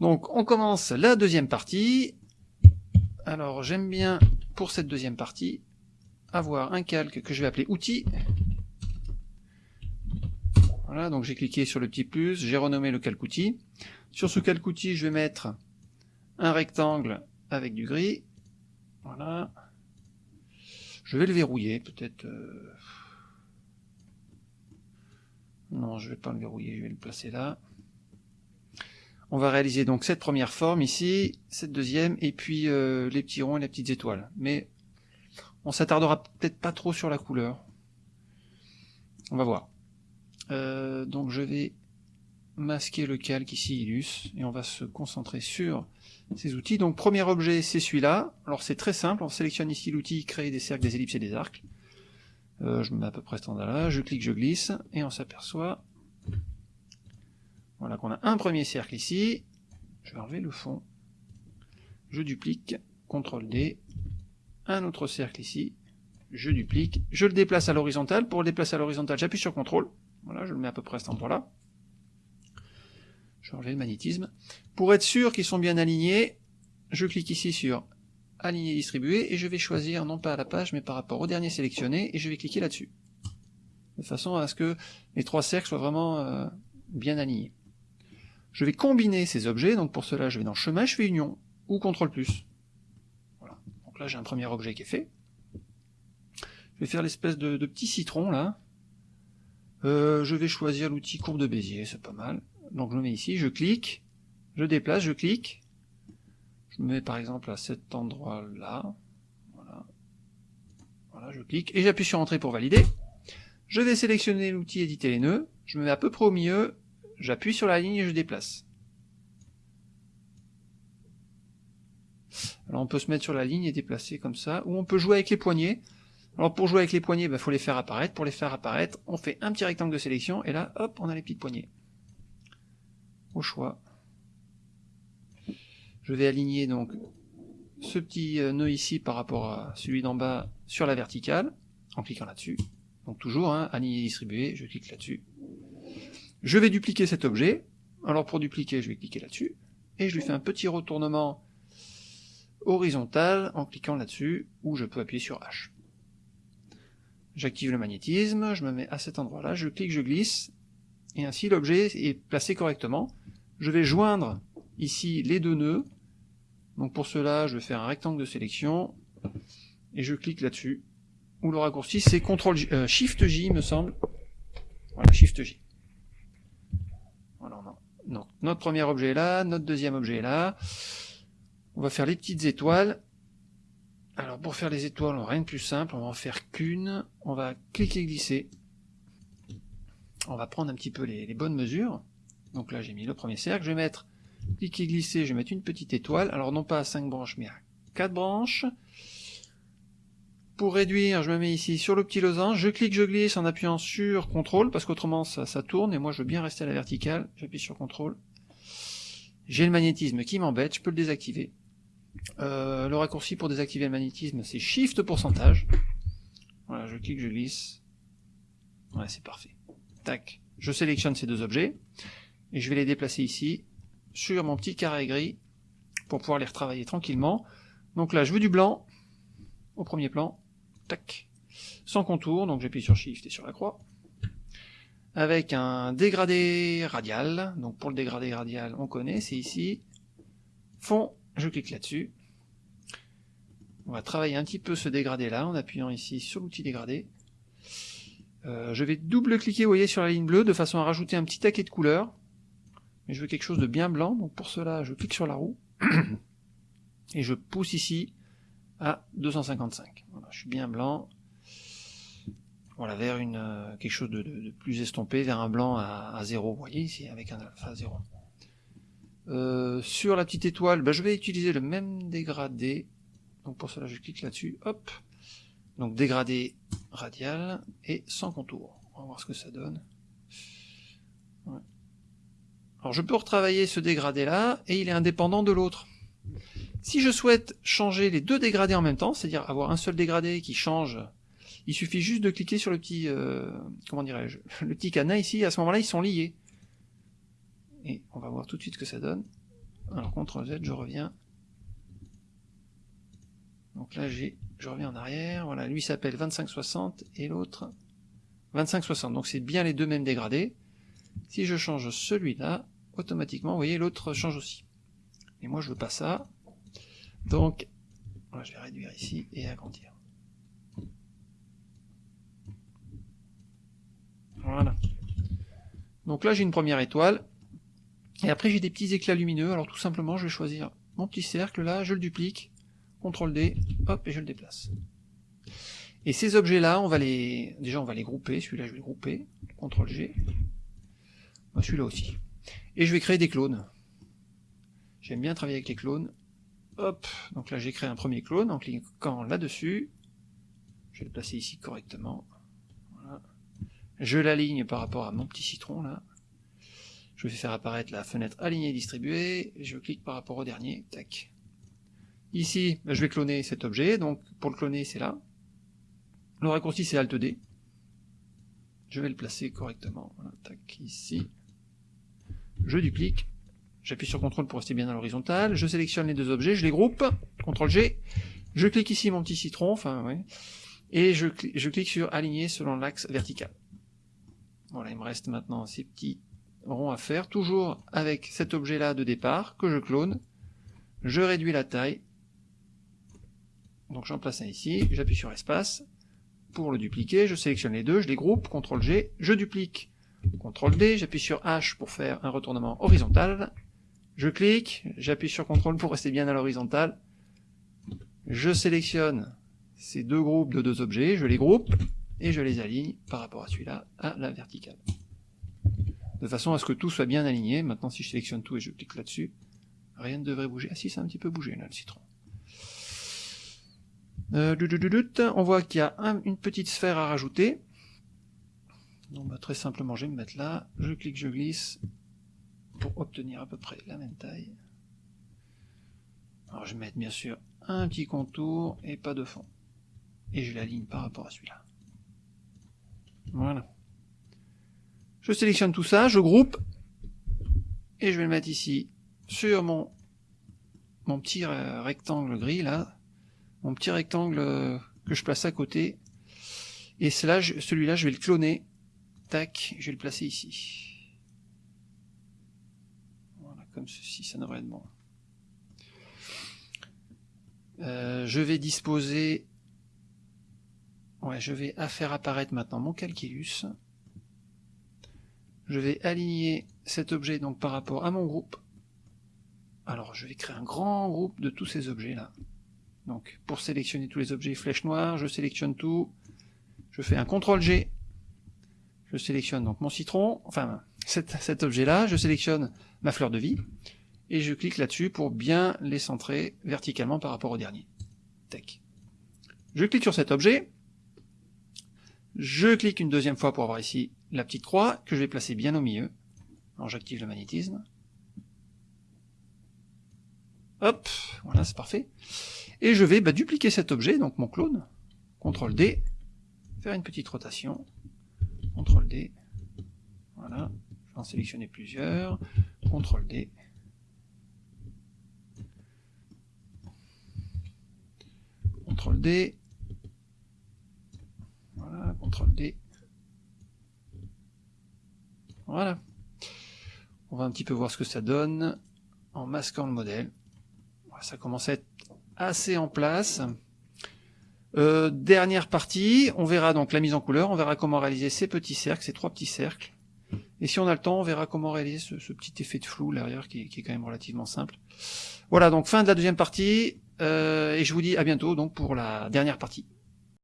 Donc on commence la deuxième partie. Alors j'aime bien pour cette deuxième partie avoir un calque que je vais appeler outils. Voilà, donc j'ai cliqué sur le petit plus, j'ai renommé le calque outil. Sur ce calque outil, je vais mettre un rectangle avec du gris. Voilà. Je vais le verrouiller, peut-être... Euh, non, je vais pas le verrouiller, je vais le placer là. On va réaliser donc cette première forme ici, cette deuxième, et puis euh, les petits ronds et les petites étoiles. Mais on s'attardera peut-être pas trop sur la couleur. On va voir. Euh, donc je vais masquer le calque ici, Illus, et on va se concentrer sur ces outils. Donc premier objet, c'est celui-là. Alors c'est très simple, on sélectionne ici l'outil créer des cercles, des ellipses et des arcs. Euh, je me mets à peu près standard là, je clique, je glisse, et on s'aperçoit voilà qu'on a un premier cercle ici. Je vais enlever le fond. Je duplique, CTRL D, un autre cercle ici, je duplique, je le déplace à l'horizontale. Pour le déplacer à l'horizontale, j'appuie sur CTRL. Voilà, je le mets à peu près à cet endroit-là. Je vais enlever le magnétisme. Pour être sûr qu'ils sont bien alignés, je clique ici sur aligner distribuer et je vais choisir non pas à la page mais par rapport au dernier sélectionné et je vais cliquer là-dessus. De façon à ce que les trois cercles soient vraiment euh, bien alignés. Je vais combiner ces objets, donc pour cela je vais dans chemin, je fais union ou CTRL. Voilà. Donc là j'ai un premier objet qui est fait. Je vais faire l'espèce de, petit citron là. Euh, je vais choisir l'outil courbe de Bézier, c'est pas mal. Donc je le mets ici, je clique, je déplace, je clique, je me mets par exemple à cet endroit-là. Voilà. voilà, je clique et j'appuie sur Entrée pour valider. Je vais sélectionner l'outil Éditer les nœuds. Je me mets à peu près au milieu. J'appuie sur la ligne et je déplace. Alors on peut se mettre sur la ligne et déplacer comme ça, ou on peut jouer avec les poignets. Alors pour jouer avec les poignets, il bah, faut les faire apparaître. Pour les faire apparaître, on fait un petit rectangle de sélection, et là, hop, on a les petites poignées. Au choix. Je vais aligner donc ce petit euh, nœud ici par rapport à celui d'en bas sur la verticale, en cliquant là-dessus. Donc toujours, hein, aligner distribuer, je clique là-dessus. Je vais dupliquer cet objet. Alors pour dupliquer, je vais cliquer là-dessus. Et je lui fais un petit retournement horizontal en cliquant là-dessus, ou je peux appuyer sur H. J'active le magnétisme, je me mets à cet endroit-là, je clique, je glisse, et ainsi l'objet est placé correctement. Je vais joindre ici les deux nœuds, donc pour cela, je vais faire un rectangle de sélection, et je clique là-dessus, ou le raccourci c'est CTRL euh, Shift J, me semble. Voilà, Shift Notre premier objet est là, notre deuxième objet est là. On va faire les petites étoiles. Alors pour faire les étoiles, rien de plus simple, on va en faire qu'une. On va cliquer glisser. On va prendre un petit peu les, les bonnes mesures. Donc là j'ai mis le premier cercle, je vais mettre cliquer glisser, je vais mettre une petite étoile, alors non pas à 5 branches, mais à 4 branches. Pour réduire, je me mets ici sur le petit losange, je clique, je glisse en appuyant sur CTRL, parce qu'autrement ça, ça tourne, et moi je veux bien rester à la verticale, j'appuie sur CTRL. J'ai le magnétisme qui m'embête, je peux le désactiver. Euh, le raccourci pour désactiver le magnétisme, c'est Shift pourcentage. Voilà, je clique, je glisse. Ouais, c'est parfait. Tac. Je sélectionne ces deux objets, et je vais les déplacer ici, sur mon petit carré gris pour pouvoir les retravailler tranquillement. Donc là, je veux du blanc au premier plan, tac, sans contour, donc j'appuie sur Shift et sur la croix, avec un dégradé radial, donc pour le dégradé radial, on connaît, c'est ici, fond, je clique là-dessus, on va travailler un petit peu ce dégradé là, en appuyant ici sur l'outil dégradé, euh, je vais double-cliquer, vous voyez, sur la ligne bleue, de façon à rajouter un petit taquet de couleur, mais je veux quelque chose de bien blanc, donc pour cela je clique sur la roue, et je pousse ici à 255. Voilà, je suis bien blanc, voilà, vers une euh, quelque chose de, plus estompé, vers un blanc à, 0, vous voyez ici, avec un alpha 0. Euh, sur la petite étoile, bah, je vais utiliser le même dégradé, donc pour cela je clique là-dessus, hop, donc dégradé radial et sans contour. On va voir ce que ça donne. Alors je peux retravailler ce dégradé là, et il est indépendant de l'autre. Si je souhaite changer les deux dégradés en même temps, c'est-à-dire avoir un seul dégradé qui change, il suffit juste de cliquer sur le petit, euh, comment dirais-je, le petit cadenas ici, à ce moment-là ils sont liés. Et on va voir tout de suite ce que ça donne. Alors CTRL Z, je reviens. Donc là, j'ai, je reviens en arrière. Voilà, lui s'appelle 2560 et l'autre 2560. Donc c'est bien les deux mêmes dégradés. Si je change celui-là, automatiquement, vous voyez, l'autre change aussi. Et moi, je veux pas ça. Donc, je vais réduire ici et agrandir. Voilà. Donc là, j'ai une première étoile. Et après, j'ai des petits éclats lumineux. Alors tout simplement, je vais choisir mon petit cercle là, je le duplique, CTRL D, hop, et je le déplace. Et ces objets-là, on va les, déjà on va les grouper. Celui-là, je vais le grouper, CTRL G. Celui-là aussi. Et je vais créer des clones. J'aime bien travailler avec les clones. Hop, donc là j'ai créé un premier clone en cliquant là-dessus. Je vais le placer ici correctement. Je l'aligne par rapport à mon petit citron là. Je vais faire apparaître la fenêtre alignée distribuée. Je clique par rapport au dernier. Tac. Ici, bah, je vais cloner cet objet. Donc pour le cloner, c'est là. Le raccourci, c'est Alt D. Je vais le placer correctement. tac, ici. Je duplique. J'appuie sur CTRL pour rester bien à l'horizontale. Je sélectionne les deux objets, je les groupe. CTRL G. Je clique ici mon petit citron, enfin, ouais. Et je, je clique sur aligner selon l'axe vertical. Voilà, il me reste maintenant ces petits ronds à faire, toujours avec cet objet-là de départ, que je clone. Je réduis la taille. Donc j'en place un ici, j'appuie sur espace. Pour le dupliquer, je sélectionne les deux, je les groupe, CTRL G, je duplique, CTRL D, j'appuie sur H pour faire un retournement horizontal. Je clique, j'appuie sur CTRL pour rester bien à l'horizontale. Je sélectionne ces deux groupes de deux objets, je les groupe, et je les aligne par rapport à celui-là à la verticale. De façon à ce que tout soit bien aligné. Maintenant, si je sélectionne tout et je clique là-dessus, rien ne devrait bouger. Ah si, ça a un petit peu bougé là, le citron. Euh, on voit qu'il y a une petite sphère à rajouter. Donc bah, très simplement, je vais me mettre là, je clique, je glisse, pour obtenir à peu près la même taille. Alors je vais mettre bien sûr un petit contour et pas de fond. Et je l'aligne par rapport à celui-là. Voilà. Je sélectionne tout ça, je groupe, et je vais le mettre ici, sur mon, mon petit rectangle gris, là, mon petit rectangle euh, que je place à côté, et celui-là, je vais le cloner, tac, je vais le placer ici. Comme ceci, ça devrait être bon. Euh, je vais disposer Ouais, je vais faire apparaître maintenant mon calculus. Je vais aligner cet objet donc par rapport à mon groupe. Alors je vais créer un grand groupe de tous ces objets là. Donc pour sélectionner tous les objets flèche noire, je sélectionne tout. Je fais un CTRL G. Je sélectionne donc mon citron, enfin cet, cet objet là, je sélectionne ma fleur de vie et je clique là-dessus pour bien les centrer verticalement par rapport au dernier. Tac. Je clique sur cet objet, je clique une deuxième fois pour avoir ici la petite croix que je vais placer bien au milieu. Alors j'active le magnétisme. Hop, voilà, c'est parfait. Et je vais bah, dupliquer cet objet, donc mon clone. CTRL D, faire une petite rotation. CTRL D, voilà, en sélectionner plusieurs. CTRL D. CTRL D, CTRL D. Voilà. On va un petit peu voir ce que ça donne en masquant le modèle. Ça commence à être assez en place. Euh, dernière partie, on verra donc la mise en couleur, on verra comment réaliser ces petits cercles, ces trois petits cercles. Et si on a le temps, on verra comment réaliser ce, petit effet de flou derrière qui, qui, est quand même relativement simple. Voilà, donc fin de la deuxième partie, euh, et je vous dis à bientôt donc pour la dernière partie.